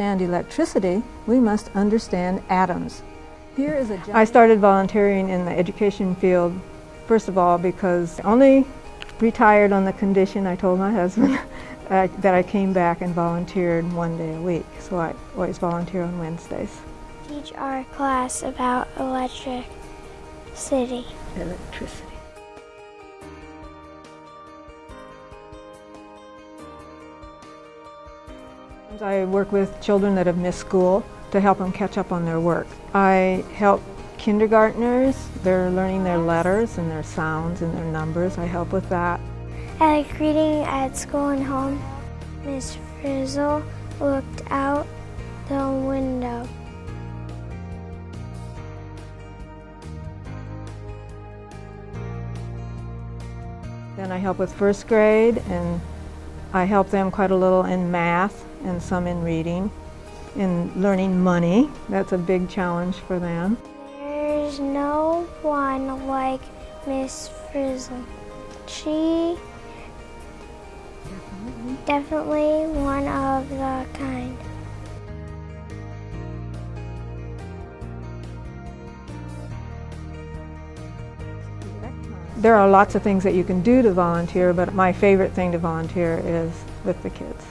understand electricity, we must understand atoms. Here is a I started volunteering in the education field, first of all, because I only retired on the condition, I told my husband, uh, that I came back and volunteered one day a week. So I always volunteer on Wednesdays. Teach our class about electricity. Electricity. I work with children that have missed school to help them catch up on their work. I help kindergartners, they're learning their letters and their sounds and their numbers. I help with that. I like reading at school and home. Miss Frizzle looked out the window. Then I help with first grade and I help them quite a little in math and some in reading. In learning money, that's a big challenge for them. There's no one like Miss Frizzle. She definitely one of the kind. There are lots of things that you can do to volunteer, but my favorite thing to volunteer is with the kids.